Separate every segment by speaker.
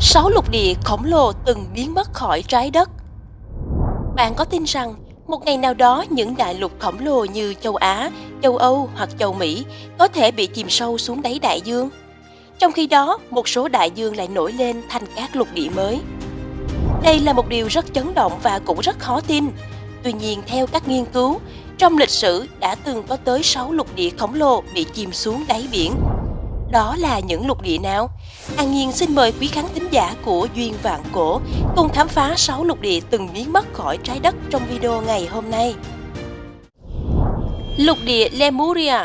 Speaker 1: sáu lục địa khổng lồ từng biến mất khỏi trái đất. Bạn có tin rằng một ngày nào đó những đại lục khổng lồ như châu Á, châu Âu hoặc châu Mỹ có thể bị chìm sâu xuống đáy đại dương? Trong khi đó, một số đại dương lại nổi lên thành các lục địa mới. Đây là một điều rất chấn động và cũng rất khó tin. Tuy nhiên, theo các nghiên cứu, trong lịch sử đã từng có tới 6 lục địa khổng lồ bị chìm xuống đáy biển. Đó là những lục địa nào? An Nhiên xin mời quý khán thính giả của Duyên Vạn Cổ cùng khám phá 6 lục địa từng biến mất khỏi trái đất trong video ngày hôm nay. Lục địa Lemuria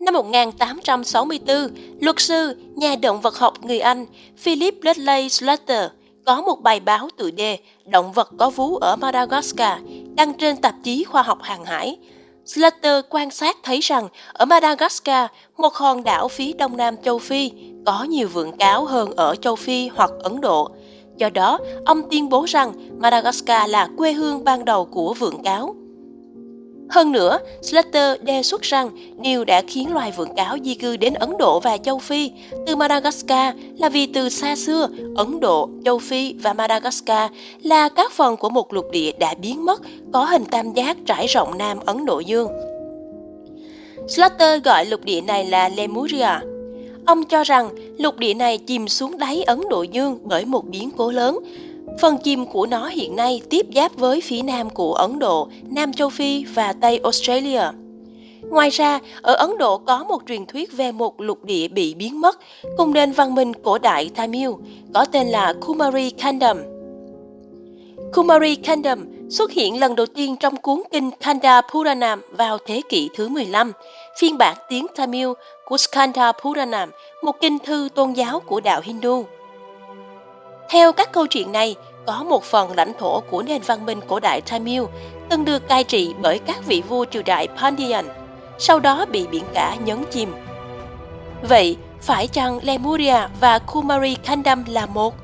Speaker 1: Năm 1864, luật sư, nhà động vật học người Anh Philip Dudley Slater có một bài báo tự đề Động vật có vú ở Madagascar đăng trên tạp chí khoa học hàng hải. Slater quan sát thấy rằng ở Madagascar, một hòn đảo phía đông nam châu Phi, có nhiều vượn cáo hơn ở châu Phi hoặc Ấn Độ. Do đó, ông tuyên bố rằng Madagascar là quê hương ban đầu của vượn cáo. Hơn nữa, Slater đề xuất rằng điều đã khiến loài vượn cáo di cư đến Ấn Độ và châu Phi từ Madagascar là vì từ xa xưa, Ấn Độ, châu Phi và Madagascar là các phần của một lục địa đã biến mất có hình tam giác trải rộng Nam Ấn Độ Dương. Slater gọi lục địa này là Lemuria. Ông cho rằng lục địa này chìm xuống đáy Ấn Độ Dương bởi một biến cố lớn, Phần chìm của nó hiện nay tiếp giáp với phía nam của Ấn Độ, Nam Châu Phi và Tây Australia. Ngoài ra, ở Ấn Độ có một truyền thuyết về một lục địa bị biến mất cùng nền văn minh cổ đại Tamil, có tên là Kumari Kandam. Kumari Kandam xuất hiện lần đầu tiên trong cuốn kinh Kanda Puranam vào thế kỷ thứ 15, phiên bản tiếng Tamil của Skanda Puranam, một kinh thư tôn giáo của đạo Hindu. Theo các câu chuyện này, có một phần lãnh thổ của nền văn minh cổ đại Tamil từng được cai trị bởi các vị vua triều đại Pandyan, sau đó bị biển cả nhấn chìm. Vậy, phải chăng Lemuria và Kumari Kandam là một?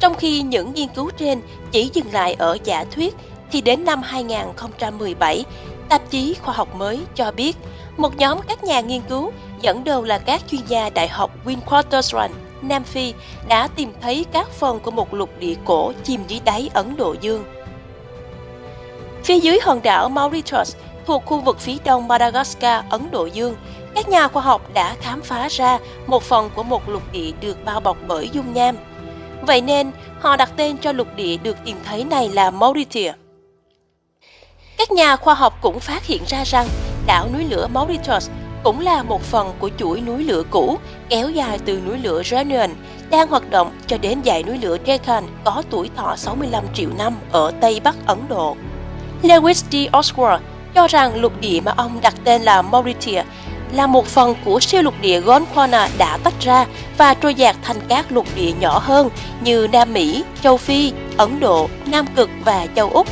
Speaker 1: Trong khi những nghiên cứu trên chỉ dừng lại ở giả thuyết, thì đến năm 2017, tạp chí khoa học mới cho biết một nhóm các nhà nghiên cứu dẫn đầu là các chuyên gia Đại học Witwatersrand Nam Phi đã tìm thấy các phần của một lục địa cổ chìm dưới đáy Ấn Độ Dương. Phía dưới hòn đảo Mauritius thuộc khu vực phía đông Madagascar, Ấn Độ Dương, các nhà khoa học đã khám phá ra một phần của một lục địa được bao bọc bởi dung nham. Vậy nên, họ đặt tên cho lục địa được tìm thấy này là Mauritius. Các nhà khoa học cũng phát hiện ra rằng đảo núi lửa Mauritius cũng là một phần của chuỗi núi lửa cũ kéo dài từ núi lửa Reunion đang hoạt động cho đến dãy núi lửa Deccan có tuổi thọ 65 triệu năm ở Tây Bắc Ấn Độ. Lewis D. Oswald cho rằng lục địa mà ông đặt tên là Mauritius là một phần của siêu lục địa Gondwana đã tách ra và trôi dạt thành các lục địa nhỏ hơn như Nam Mỹ, châu Phi, Ấn Độ, Nam Cực và châu Úc.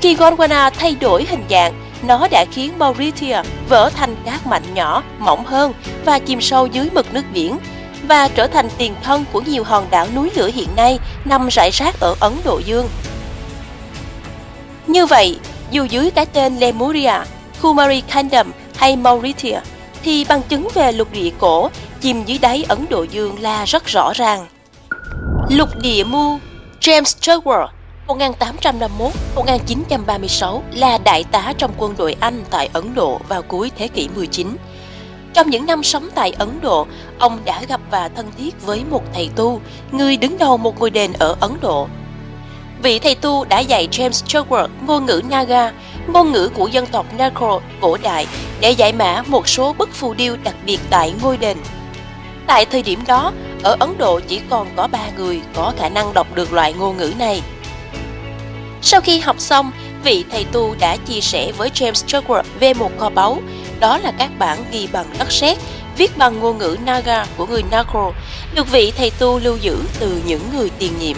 Speaker 1: Khi Gondwana thay đổi hình dạng, nó đã khiến Mauritius vỡ thành các mảnh nhỏ, mỏng hơn và chìm sâu dưới mực nước biển và trở thành tiền thân của nhiều hòn đảo núi lửa hiện nay nằm rải rác ở Ấn Độ Dương. Như vậy, dù dưới cái tên Lemuria, Kumari Kingdom hay Mauritius, thì bằng chứng về lục địa cổ chìm dưới đáy Ấn Độ Dương là rất rõ ràng. Lục địa Mu James Churchward 1851-1936 là đại tá trong quân đội Anh tại Ấn Độ vào cuối thế kỷ 19. Trong những năm sống tại Ấn Độ, ông đã gặp và thân thiết với một thầy tu, người đứng đầu một ngôi đền ở Ấn Độ. Vị thầy tu đã dạy James Churchward ngôn ngữ Naga, ngôn ngữ của dân tộc Nagro cổ đại để giải mã một số bức phù điêu đặc biệt tại ngôi đền. Tại thời điểm đó, ở Ấn Độ chỉ còn có ba người có khả năng đọc được loại ngôn ngữ này – sau khi học xong, vị thầy tu đã chia sẻ với James Churchward về một kho báu, đó là các bản ghi bằng đất sét, viết bằng ngôn ngữ Naga của người Nagro, được vị thầy tu lưu giữ từ những người tiền nhiệm.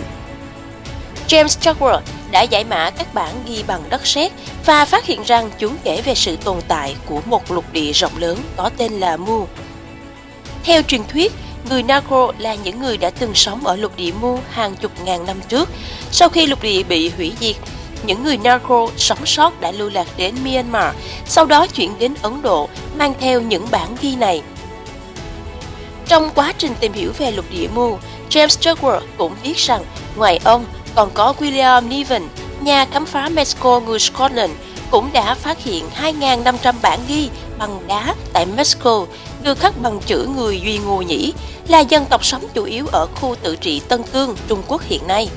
Speaker 1: James Churchward đã giải mã các bản ghi bằng đất sét và phát hiện rằng chúng kể về sự tồn tại của một lục địa rộng lớn có tên là Mu. Theo truyền thuyết, người Nagro là những người đã từng sống ở lục địa Mu hàng chục ngàn năm trước. Sau khi lục địa bị hủy diệt, những người Nagro sống sót đã lưu lạc đến Myanmar, sau đó chuyển đến Ấn Độ, mang theo những bản ghi này. Trong quá trình tìm hiểu về lục địa Mu, James Duckworth cũng biết rằng ngoài ông còn có William Niven, nhà khám phá Mexico người Scotland, cũng đã phát hiện 2.500 bản ghi bằng đá tại Mexico được khắc bằng chữ người Duy Ngô Nhĩ, là dân tộc sống chủ yếu ở khu tự trị Tân Cương, Trung Quốc hiện nay.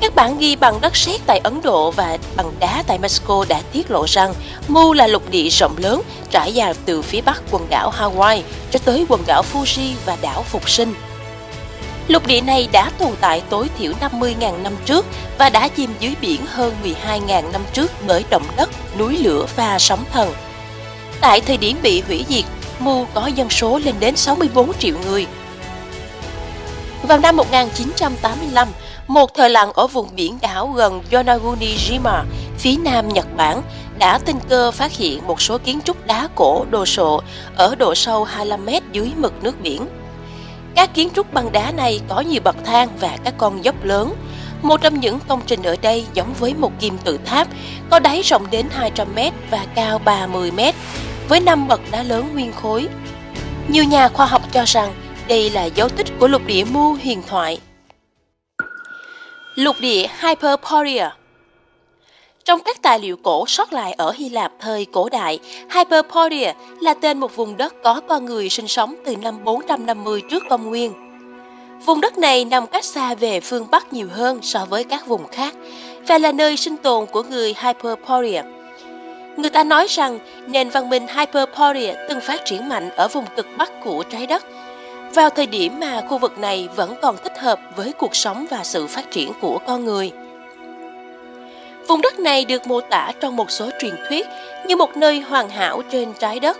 Speaker 1: Các bản ghi bằng đất sét tại Ấn Độ và bằng đá tại Mexico đã tiết lộ rằng Mu là lục địa rộng lớn trải dài từ phía bắc quần đảo Hawaii cho tới quần đảo Fuji và đảo Phục Sinh. Lục địa này đã tồn tại tối thiểu 50.000 năm trước và đã chìm dưới biển hơn 12.000 năm trước bởi động đất, núi lửa và sóng thần. Tại thời điểm bị hủy diệt, Mu có dân số lên đến 64 triệu người. Vào năm 1985, một thợ lặn ở vùng biển đảo gần Yonaguni-jima, phía nam Nhật Bản, đã tình cơ phát hiện một số kiến trúc đá cổ đồ sộ ở độ sâu 25 mét dưới mực nước biển. Các kiến trúc bằng đá này có nhiều bậc thang và các con dốc lớn. Một trong những công trình ở đây giống với một kim tự tháp, có đáy rộng đến 200 mét và cao 30 mét, với năm bậc đá lớn nguyên khối. Nhiều nhà khoa học cho rằng đây là dấu tích của lục địa Mu huyền thoại. Lục địa Hyperborea trong các tài liệu cổ sót lại ở Hy Lạp thời cổ đại, Hyperborea là tên một vùng đất có con người sinh sống từ năm 450 trước công nguyên. Vùng đất này nằm cách xa về phương Bắc nhiều hơn so với các vùng khác và là nơi sinh tồn của người Hyperborea. Người ta nói rằng nền văn minh Hyperborea từng phát triển mạnh ở vùng cực Bắc của trái đất, vào thời điểm mà khu vực này vẫn còn thích hợp với cuộc sống và sự phát triển của con người. Vùng đất này được mô tả trong một số truyền thuyết như một nơi hoàn hảo trên trái đất.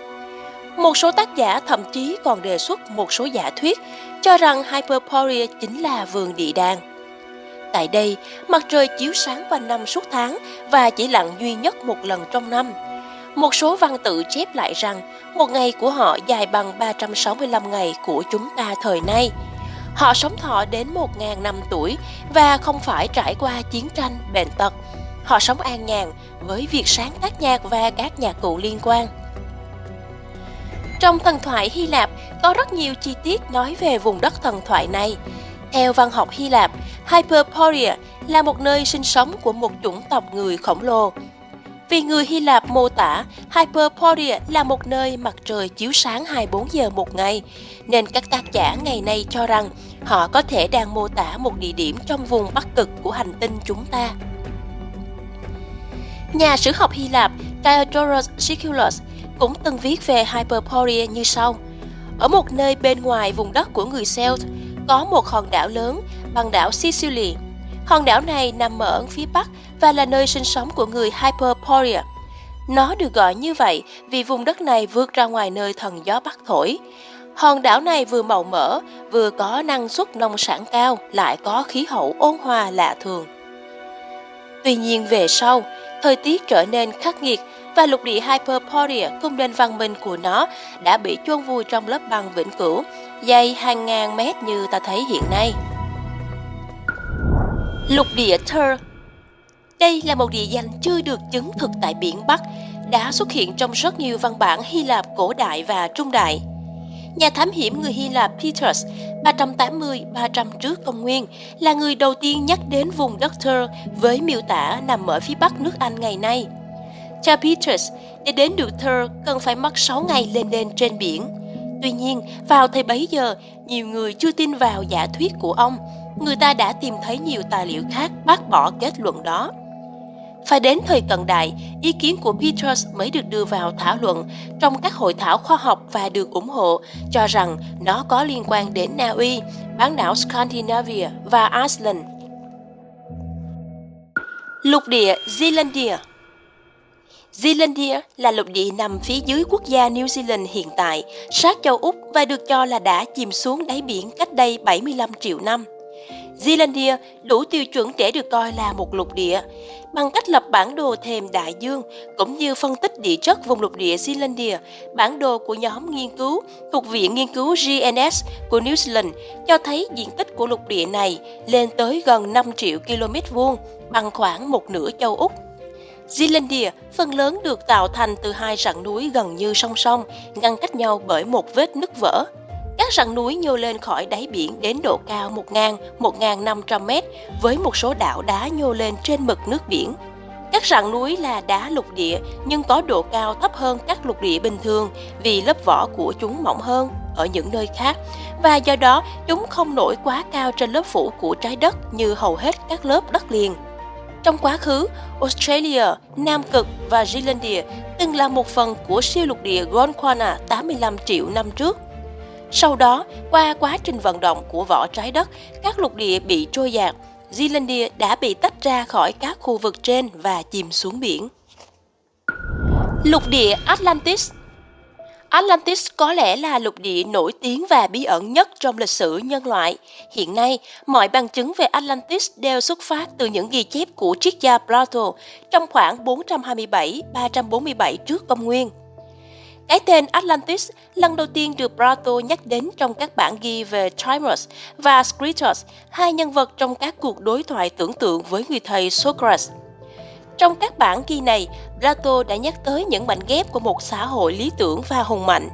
Speaker 1: Một số tác giả thậm chí còn đề xuất một số giả thuyết cho rằng Hyperborea chính là vườn địa đàng. Tại đây, mặt trời chiếu sáng quanh năm suốt tháng và chỉ lặn duy nhất một lần trong năm. Một số văn tự chép lại rằng một ngày của họ dài bằng 365 ngày của chúng ta thời nay. Họ sống thọ đến 1.000 năm tuổi và không phải trải qua chiến tranh, bệnh tật, Họ sống an nhàn với việc sáng tác nhạc và các nhạc cụ liên quan. Trong thần thoại Hy Lạp có rất nhiều chi tiết nói về vùng đất thần thoại này. Theo văn học Hy Lạp, Hyperborea là một nơi sinh sống của một chủng tộc người khổng lồ. Vì người Hy Lạp mô tả Hyperborea là một nơi mặt trời chiếu sáng 24 giờ một ngày, nên các tác giả ngày nay cho rằng họ có thể đang mô tả một địa điểm trong vùng bắc cực của hành tinh chúng ta. Nhà sử học Hy Lạp Diodorus Siculus cũng từng viết về Hyperborea như sau. Ở một nơi bên ngoài vùng đất của người Celt, có một hòn đảo lớn bằng đảo Sicily. Hòn đảo này nằm ở phía bắc và là nơi sinh sống của người Hyperborea. Nó được gọi như vậy vì vùng đất này vượt ra ngoài nơi thần gió bắc thổi. Hòn đảo này vừa màu mỡ, vừa có năng suất nông sản cao, lại có khí hậu ôn hòa lạ thường. Tuy nhiên về sau, thời tiết trở nên khắc nghiệt và lục địa Hyperborea cùng nền văn minh của nó đã bị chôn vùi trong lớp băng vĩnh cửu, dày hàng ngàn mét như ta thấy hiện nay. Lục địa Ter, Đây là một địa danh chưa được chứng thực tại biển Bắc, đã xuất hiện trong rất nhiều văn bản Hy Lạp cổ đại và trung đại. Nhà thám hiểm người Hy Lạp Peters 380-300 trước công nguyên là người đầu tiên nhắc đến vùng đất Thur với miêu tả nằm ở phía bắc nước Anh ngày nay. Cha Peters, để đến được Thur cần phải mất 6 ngày lên lên trên biển. Tuy nhiên, vào thời bấy giờ, nhiều người chưa tin vào giả thuyết của ông. Người ta đã tìm thấy nhiều tài liệu khác bác bỏ kết luận đó. Phải đến thời cận đại, ý kiến của Peters mới được đưa vào thảo luận trong các hội thảo khoa học và được ủng hộ, cho rằng nó có liên quan đến Na Uy, bán đảo Scandinavia và Iceland. Lục địa Zealandia Zealandia là lục địa nằm phía dưới quốc gia New Zealand hiện tại, sát châu Úc và được cho là đã chìm xuống đáy biển cách đây 75 triệu năm. Zealandia đủ tiêu chuẩn để được coi là một lục địa. Bằng cách lập bản đồ thềm đại dương cũng như phân tích địa chất vùng lục địa Zealandia, bản đồ của nhóm nghiên cứu thuộc Viện Nghiên cứu GNS của New Zealand cho thấy diện tích của lục địa này lên tới gần 5 triệu km vuông, bằng khoảng một nửa châu Úc. Zealandia phần lớn được tạo thành từ hai rặng núi gần như song song, ngăn cách nhau bởi một vết nứt vỡ. Các rặng núi nhô lên khỏi đáy biển đến độ cao 1.000-1.500 mét với một số đảo đá nhô lên trên mực nước biển. Các rặng núi là đá lục địa nhưng có độ cao thấp hơn các lục địa bình thường vì lớp vỏ của chúng mỏng hơn ở những nơi khác và do đó chúng không nổi quá cao trên lớp phủ của trái đất như hầu hết các lớp đất liền. Trong quá khứ, Australia, Nam Cực và Zealandia từng là một phần của siêu lục địa Gondwana 85 triệu năm trước. Sau đó, qua quá trình vận động của vỏ trái đất, các lục địa bị trôi dạt, Zealandia đã bị tách ra khỏi các khu vực trên và chìm xuống biển. Lục địa Atlantis Atlantis có lẽ là lục địa nổi tiếng và bí ẩn nhất trong lịch sử nhân loại. Hiện nay, mọi bằng chứng về Atlantis đều xuất phát từ những ghi chép của triết gia Plato trong khoảng 427-347 trước công nguyên. Cái tên Atlantis lần đầu tiên được Plato nhắc đến trong các bản ghi về Timus và Scritus, hai nhân vật trong các cuộc đối thoại tưởng tượng với người thầy Socrates. Trong các bản ghi này, Plato đã nhắc tới những mảnh ghép của một xã hội lý tưởng và hùng mạnh,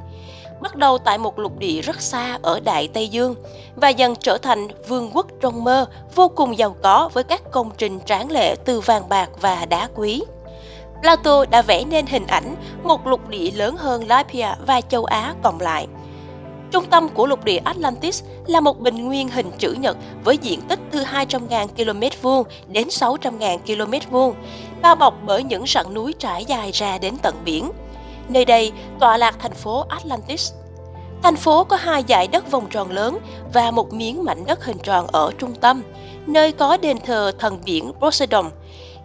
Speaker 1: bắt đầu tại một lục địa rất xa ở Đại Tây Dương và dần trở thành vương quốc trong mơ vô cùng giàu có với các công trình tráng lệ từ vàng bạc và đá quý. Plato đã vẽ nên hình ảnh một lục địa lớn hơn Libya và châu Á cộng lại. Trung tâm của lục địa Atlantis là một bình nguyên hình chữ nhật với diện tích từ 200.000 km vuông đến 600.000 km vuông, bao bọc bởi những rặng núi trải dài ra đến tận biển. Nơi đây tọa lạc thành phố Atlantis. Thành phố có hai dải đất vòng tròn lớn và một miếng mảnh đất hình tròn ở trung tâm, nơi có đền thờ thần biển Poseidon.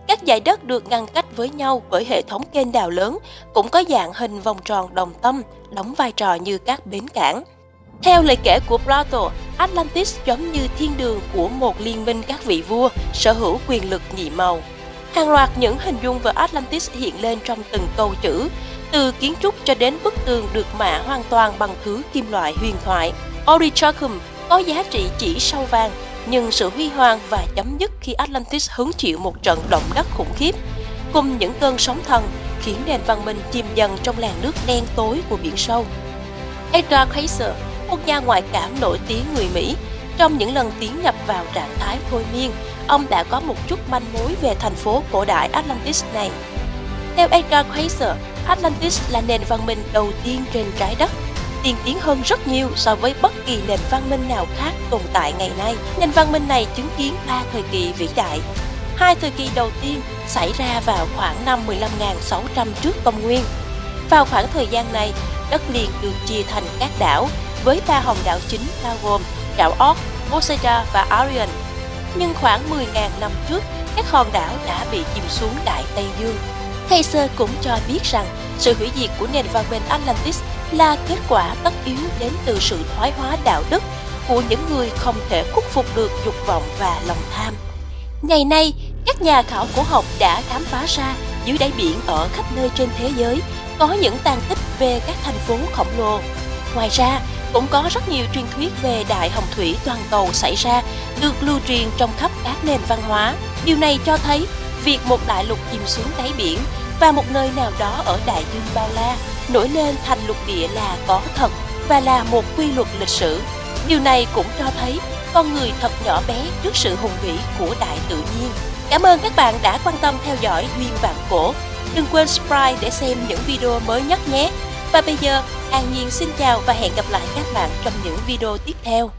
Speaker 1: Các dải đất được ngăn cách với nhau bởi hệ thống kênh đào lớn, cũng có dạng hình vòng tròn đồng tâm, đóng vai trò như các bến cảng. Theo lời kể của Plato, Atlantis giống như thiên đường của một liên minh các vị vua sở hữu quyền lực nhị màu. Hàng loạt những hình dung về Atlantis hiện lên trong từng câu chữ, từ kiến trúc cho đến bức tường được mạ hoàn toàn bằng thứ kim loại huyền thoại. Orichalcum có giá trị chỉ sau vàng, nhưng sự huy hoàng và chấm dứt khi Atlantis hứng chịu một trận động đất khủng khiếp, cùng những cơn sóng thần khiến nền văn minh chìm dần trong làn nước đen tối của biển sâu. Edgar Cayce, một nhà ngoại cảm nổi tiếng người Mỹ, trong những lần tiến nhập vào trạng thái thôi miên, ông đã có một chút manh mối về thành phố cổ đại Atlantis này. Theo Edgar Cayce, Atlantis là nền văn minh đầu tiên trên trái đất, tiên tiến hơn rất nhiều so với bất kỳ nền văn minh nào khác tồn tại ngày nay. Nền văn minh này chứng kiến ba thời kỳ vĩ đại. Hai thời kỳ đầu tiên xảy ra vào khoảng năm 15.600 trước công nguyên. Vào khoảng thời gian này, đất liền được chia thành các đảo với ba hòn đảo chính bao gồm đảo Ork, Poseida và Arion. Nhưng khoảng 10.000 năm trước, các hòn đảo đã bị chìm xuống Đại Tây Dương. Kaiser cũng cho biết rằng sự hủy diệt của nền văn minh Atlantis là kết quả tất yếu đến từ sự thoái hóa đạo đức của những người không thể khuất phục được dục vọng và lòng tham. Ngày nay, các nhà khảo cổ học đã khám phá ra dưới đáy biển ở khắp nơi trên thế giới có những tàn tích về các thành phố khổng lồ. Ngoài ra, cũng có rất nhiều truyền thuyết về đại hồng thủy toàn cầu xảy ra được lưu truyền trong khắp các nền văn hóa. Điều này cho thấy việc một đại lục chìm xuống đáy biển và một nơi nào đó ở đại dương bao la nổi lên thành lục địa là có thật và là một quy luật lịch sử. Điều này cũng cho thấy con người thật nhỏ bé trước sự hùng vĩ của đại tự nhiên. Cảm ơn các bạn đã quan tâm theo dõi Duyên Vạn Cổ. Đừng quên subscribe để xem những video mới nhất nhé. Và bây giờ, An Nhiên xin chào và hẹn gặp lại các bạn trong những video tiếp theo.